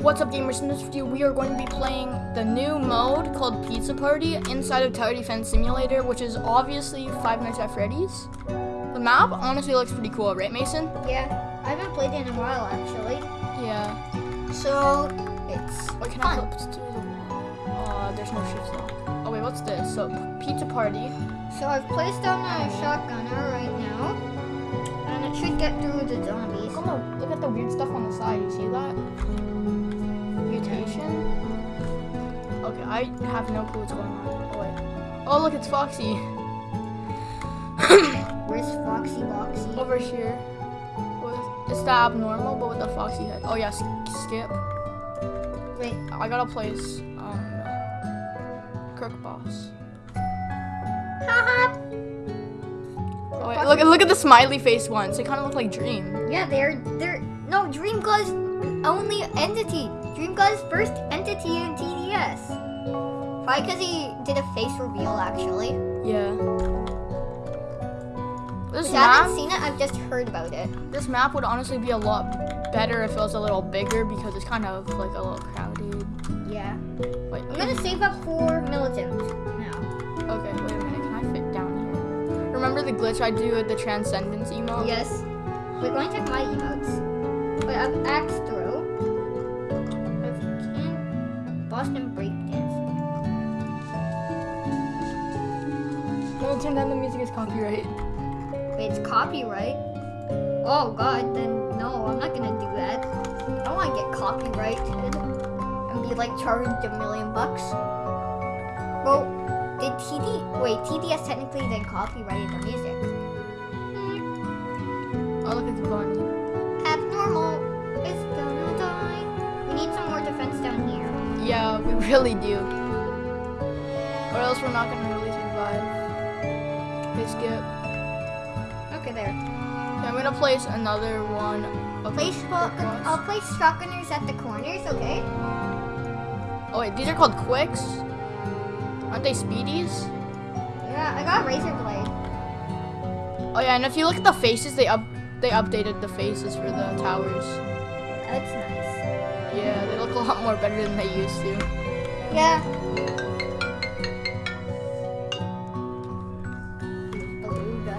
What's up gamers, in this video we are going to be playing the new mode called Pizza Party inside of Tower Defense Simulator, which is obviously Five Nights at Freddy's. The map honestly looks pretty cool, right Mason? Yeah, I haven't played it in a while actually. Yeah. So it's Wait, can I fun. flip to the wall? Uh, there's no shift lock. Oh wait, what's this? So, Pizza Party. So I've placed down a shotgunner right now, and it should get through the zombies. Look at the weird stuff on the side, you see that? Okay, I have no clue what's going on. Oh wait. Oh look, it's Foxy. Where's Foxy Boxy? Over here. It's the abnormal, but with the foxy head. Oh yeah, skip. Wait, I gotta place um Crook Boss. haha. Oh wait, look look at the smiley face ones. They kind of look like Dream. Yeah, they're they're no Dream God's only entity. Dream God's first entity in TDS. Probably because he did a face reveal actually. Yeah. This Which I haven't seen it. I've just heard about it. this map would honestly be a lot better if it was a little bigger because it's kind of like a little crowded. Yeah. Wait, I'm gonna save up for militant now. okay, wait a minute. Can I fit down here? Remember the glitch I do with the Transcendence emote? Yes. Wait, go and check my emotes. Wait, I've axe throw. Boston breakdance. Well, turn down the music is copyright. It's copyright. Oh god, then no, I'm not gonna do that. I don't wanna get copyrighted and be like charged a million bucks. Well, did TD wait, TDS technically then copyrighted the music. Oh, look bunny. Abnormal is gonna die. We need some more defense down here. Yeah, we really do. Or else we're not gonna really survive. Okay, skip. Okay, there. Okay, I'm gonna place another one. Place the shot- quick ones. I'll place shotgunners at the corners, okay? Oh wait, these are called quicks. Aren't they speedies? Yeah, I got a razor blade. Oh yeah, and if you look at the faces, they up they updated the faces for the towers. That's nice. Yeah, they look a lot more better than they used to. Yeah. Beluga.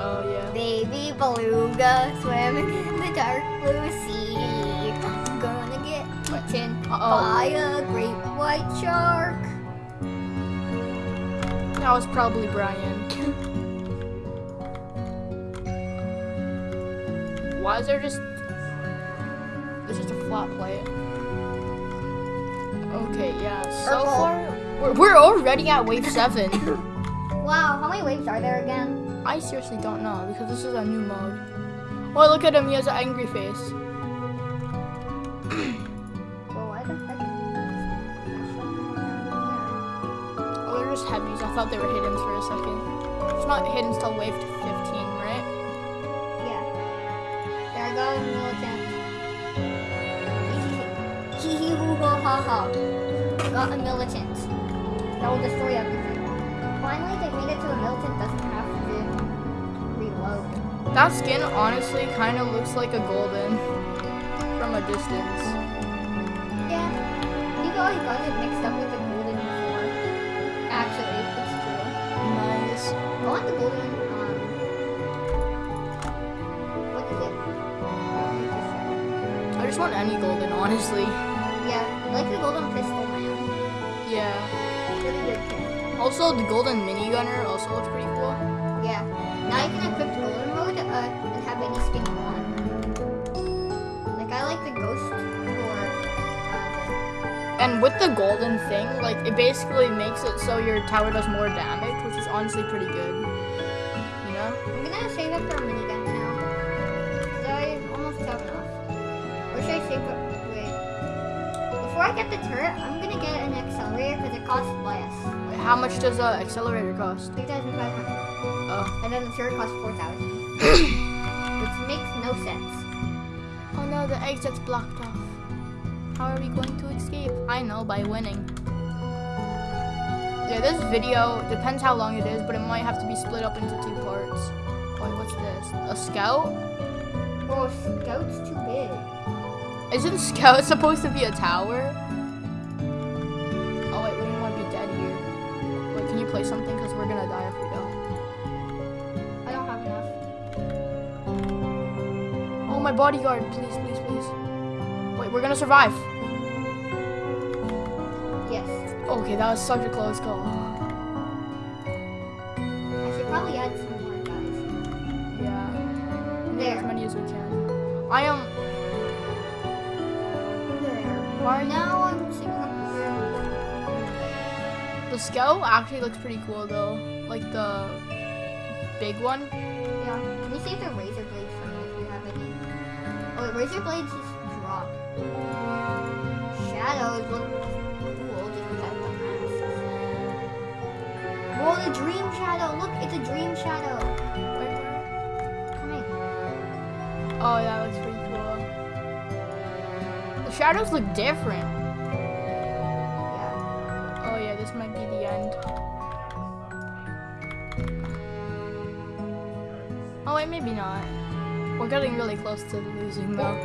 Oh yeah. Baby beluga swimming in the dark blue sea. I'm gonna get eaten Uh-oh. by a great white shark. That was probably Brian. Why is there just there's just a flat plate? Okay, yeah. So Purple. far, we're, we're already at wave seven. Wow, how many waves are there again? I seriously don't know because this is a new mode. Oh, look at him. He has an angry face. Well, why the heck? Oh, they're just heavies. I thought they were hidden for a second. It's not hidden till wave 15, right? Yeah. There I go, militant. Hoo ha ha ha. Got a militant. That will destroy everything. Finally, they made it to a militant doesn't have to reload. That skin honestly kind of looks like a golden from a distance. Yeah. You always got it mixed up with the golden before. Actually, it's true. Nice. I want the golden, um... What is it? I just want any golden, honestly. I like the golden pistol man. Yeah. Really good. Also, the golden minigunner also looks pretty cool. Yeah. Now you can equip the golden mode uh, and have any skin you want. Like I like the ghost for uh, And with the golden thing, like it basically makes it so your tower does more damage, which is honestly pretty good. You know? I'm gonna save up for a minigun now. I almost have enough. Or should I save up. Before I get the turret, I'm gonna get an accelerator because it costs less. Wait, How much does a accelerator cost? 3,500. Oh. And then the turret costs 4,000. Which makes no sense. Oh no, the exit's blocked off. How are we going to escape? I know, by winning. Yeah, this video depends how long it is, but it might have to be split up into two parts. Wait, what's this? A scout? Oh, a scout's too big. Isn't Scout supposed to be a tower? Oh wait, we don't want to be dead here. Wait, can you play something? Because we're gonna die if we don't. I don't have enough. Oh, my bodyguard, please, please, please. Wait, we're gonna survive. Yes. Okay, that was such a close call. I should probably add some more guys. Yeah. As many as we can. I am. There. Now I'm seeing The Scout actually looks pretty cool though. Like the big one. Yeah. Can you save the razor blades for me if you have any? Oh, wait, razor blades just drop. Shadows look cool just without the masks. Whoa, the dream shadow! Look, it's a dream shadow. Wait, where? Coming. Oh, yeah, that looks pretty shadows look different. Yeah. Oh yeah, this might be the end. Oh wait, maybe not. We're getting really close to losing though.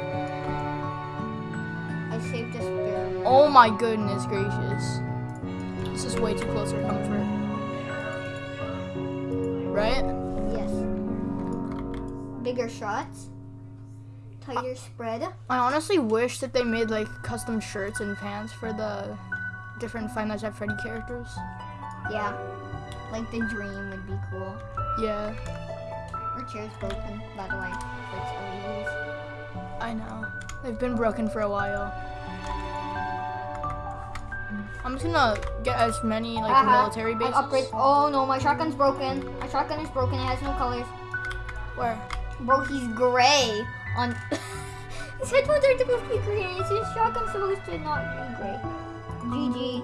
I saved a spear. Oh my goodness gracious. This is way too close for comfort. Right? Yes. Bigger shots. Tighter spread. I honestly wish that they made like custom shirts and pants for the different Five Nights at Freddy characters. Yeah. Like the dream would be cool. Yeah, Our chair's broken, by the way. It's LEDs. I know. They've been broken for a while. I'm just gonna get as many like Haha, military I bases. upgrade. Oh no, my shotgun's broken. My shotgun is broken. It has no colors. Where? Bro, he's gray. On his headphones are supposed to be green. His shotgun's supposed to not be great. GG.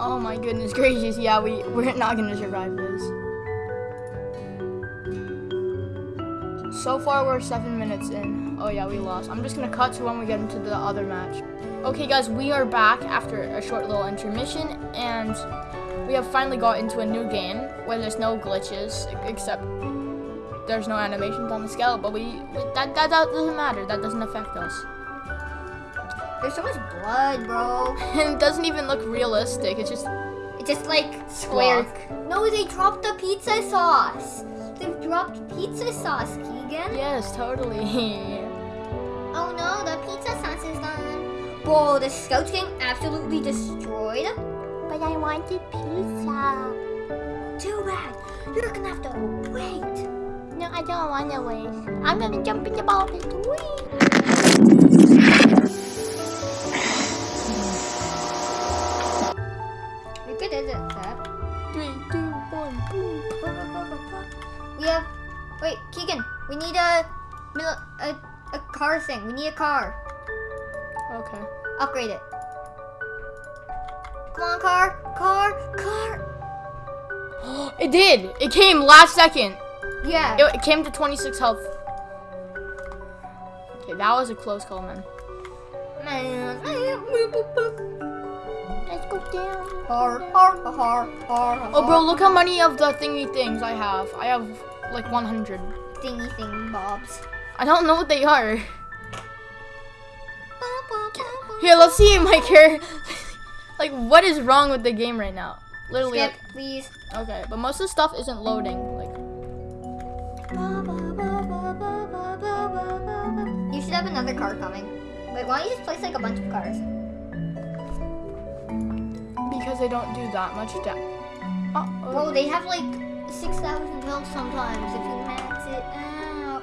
Oh my goodness gracious! Yeah, we we're not gonna survive this. So far, we're seven minutes in. Oh yeah, we lost. I'm just gonna cut to when we get into the other match. Okay, guys, we are back after a short little intermission, and we have finally got into a new game where there's no glitches except there's no animations on the scale. But we that that, that doesn't matter. That doesn't affect us. There's so much blood, bro. And it doesn't even look realistic. It's just It's just like squares. No, they dropped the pizza sauce. They've dropped pizza sauce, Keegan. yes, totally. Oh no, the pizza sauce is gone. Bro, the scouts getting absolutely destroyed. But I wanted pizza. Too bad. You're gonna have to wait. No, I don't want to wait. I'm gonna jump in the ball pit. Whee! How good is it, Seth? Three, two, one, boom. We have. Wait, Keegan. We need a, a a car thing. We need a car. Okay. Upgrade it. Come on, car, car, car. It did. It came last second. Yeah. It, it came to 26 health. Okay, that was a close call, man. Let's go down. Har, har, har, har, Oh, bro, look how many of the thingy things I have. I have like 100. Thingy thing bobs. I don't know what they are. Here, let's see my character. like, what is wrong with the game right now? Literally, Skip, please. okay, but most of the stuff isn't loading. Like, have another car coming. Wait, why don't you just place like a bunch of cars? because they don't do that much damage. Uh Bro, they have like 6,000 health sometimes if you max it out.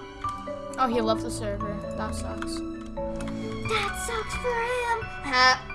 Oh, he left the server. That sucks. That sucks for him. Ha.